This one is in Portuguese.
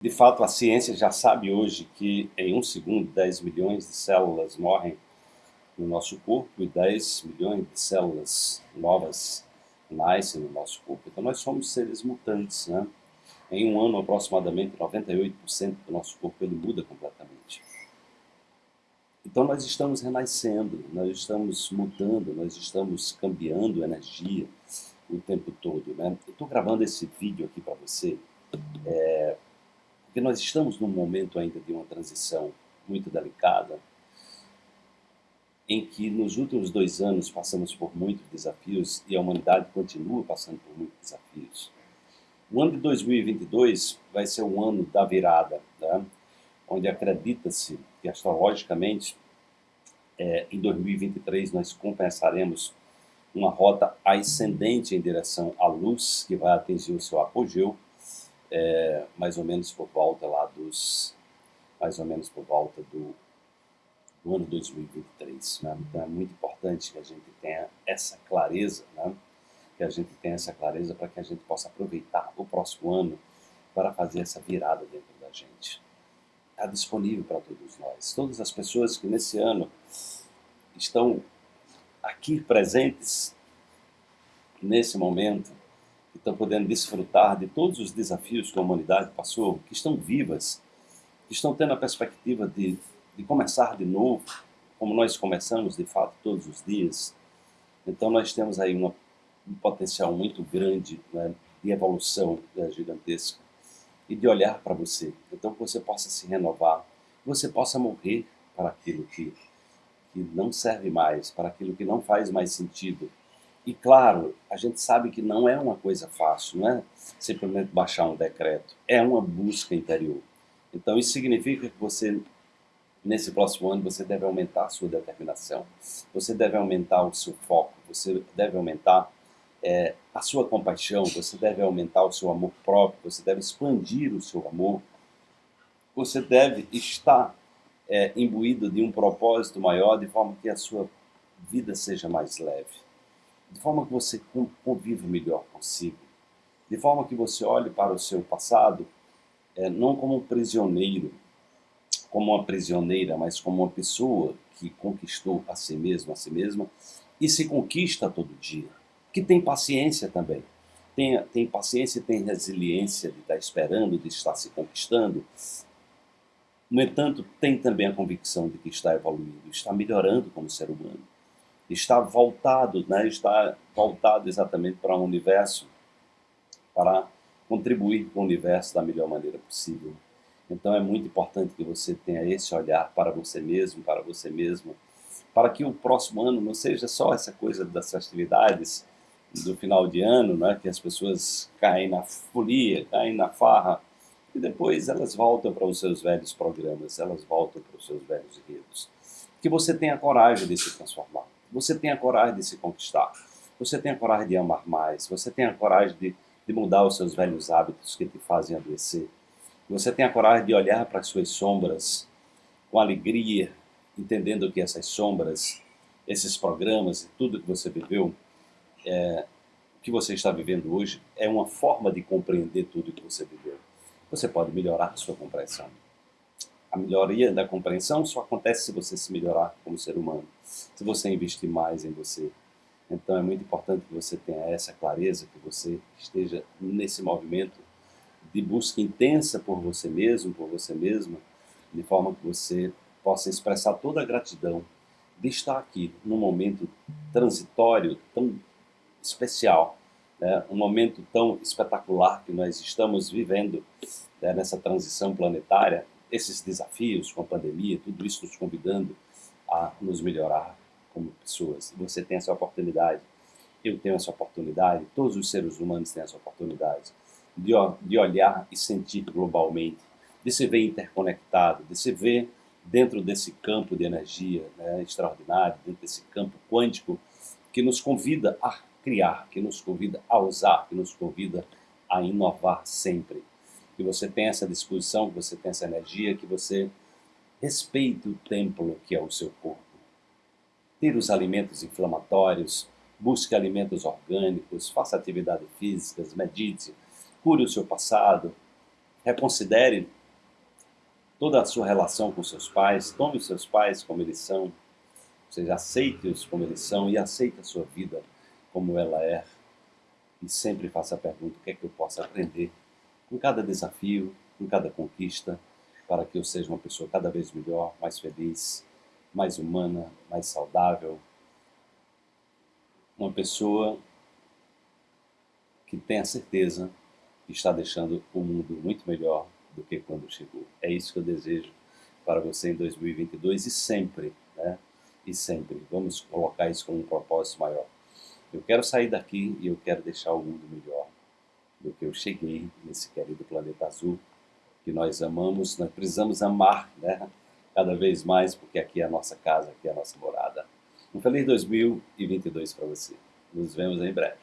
De fato, a ciência já sabe hoje que em um segundo 10 milhões de células morrem no nosso corpo e 10 milhões de células novas nascem no nosso corpo. Então nós somos seres mutantes, né? Em um ano, aproximadamente 98% do nosso corpo ele muda completamente. Então nós estamos renascendo, nós estamos mudando, nós estamos cambiando energia o tempo todo. Né? Eu estou gravando esse vídeo aqui para você é, porque nós estamos num momento ainda de uma transição muito delicada, em que nos últimos dois anos passamos por muitos desafios e a humanidade continua passando por muitos desafios. O ano de 2022 vai ser o ano da virada, né? onde acredita-se que astrologicamente é, em 2023 nós compensaremos uma rota ascendente em direção à luz, que vai atingir o seu apogeu, é, mais ou menos por volta lá dos, mais ou menos por volta do, do ano 2023. Né? Então é muito importante que a gente tenha essa clareza, né? que a gente tenha essa clareza para que a gente possa aproveitar o próximo ano para fazer essa virada dentro da gente. Está disponível para todos nós. Todas as pessoas que nesse ano estão aqui presentes, nesse momento, estão podendo desfrutar de todos os desafios que a humanidade passou, que estão vivas, que estão tendo a perspectiva de, de começar de novo, como nós começamos de fato todos os dias. Então nós temos aí uma, um potencial muito grande né, de evolução né, gigantesca e de olhar para você. Então que você possa se renovar, que você possa morrer para aquilo que, que não serve mais, para aquilo que não faz mais sentido, e claro, a gente sabe que não é uma coisa fácil, não é simplesmente baixar um decreto, é uma busca interior. Então isso significa que você, nesse próximo ano, você deve aumentar a sua determinação, você deve aumentar o seu foco, você deve aumentar é, a sua compaixão, você deve aumentar o seu amor próprio, você deve expandir o seu amor, você deve estar é, imbuído de um propósito maior, de forma que a sua vida seja mais leve de forma que você conviva melhor consigo, de forma que você olhe para o seu passado é, não como um prisioneiro, como uma prisioneira, mas como uma pessoa que conquistou a si mesma, a si mesma, e se conquista todo dia, que tem paciência também, tem, tem paciência e tem resiliência de estar esperando, de estar se conquistando, no entanto, tem também a convicção de que está evoluindo, está melhorando como ser humano está voltado, né, está voltado exatamente para um universo, para contribuir com o universo da melhor maneira possível. Então é muito importante que você tenha esse olhar para você mesmo, para você mesma, para que o próximo ano não seja só essa coisa das festividades do final de ano, né, que as pessoas caem na folia, caem na farra, e depois elas voltam para os seus velhos programas, elas voltam para os seus velhos enredos. Que você tenha coragem de se transformar você tenha coragem de se conquistar, você tenha coragem de amar mais, você tenha coragem de, de mudar os seus velhos hábitos que te fazem adoecer, você tenha coragem de olhar para as suas sombras com alegria, entendendo que essas sombras, esses programas e tudo que você viveu, é, que você está vivendo hoje, é uma forma de compreender tudo que você viveu. Você pode melhorar a sua compreensão. A melhoria da compreensão só acontece se você se melhorar como ser humano, se você investir mais em você. Então é muito importante que você tenha essa clareza, que você esteja nesse movimento de busca intensa por você mesmo, por você mesma, de forma que você possa expressar toda a gratidão de estar aqui num momento transitório tão especial, né? um momento tão espetacular que nós estamos vivendo né? nessa transição planetária esses desafios com a pandemia, tudo isso nos convidando a nos melhorar como pessoas. Você tem essa oportunidade, eu tenho essa oportunidade, todos os seres humanos têm essa oportunidade de, de olhar e sentir globalmente, de se ver interconectado, de se ver dentro desse campo de energia né, extraordinário, dentro desse campo quântico que nos convida a criar, que nos convida a usar, que nos convida a inovar sempre que você tenha essa disposição, que você tenha essa energia, que você respeite o templo que é o seu corpo. Tire os alimentos inflamatórios, busque alimentos orgânicos, faça atividades físicas, medite, cure o seu passado, reconsidere toda a sua relação com seus pais, tome os seus pais como eles são, ou seja, aceite-os como eles são e aceite a sua vida como ela é. E sempre faça a pergunta, o que é que eu posso aprender com cada desafio, com cada conquista, para que eu seja uma pessoa cada vez melhor, mais feliz, mais humana, mais saudável, uma pessoa que tenha certeza que está deixando o mundo muito melhor do que quando chegou. É isso que eu desejo para você em 2022 e sempre, né? E sempre. Vamos colocar isso como um propósito maior. Eu quero sair daqui e eu quero deixar o mundo melhor do que eu cheguei nesse querido planeta azul que nós amamos, nós precisamos amar, né? Cada vez mais, porque aqui é a nossa casa, aqui é a nossa morada. Um feliz 2022 para você. Nos vemos em breve.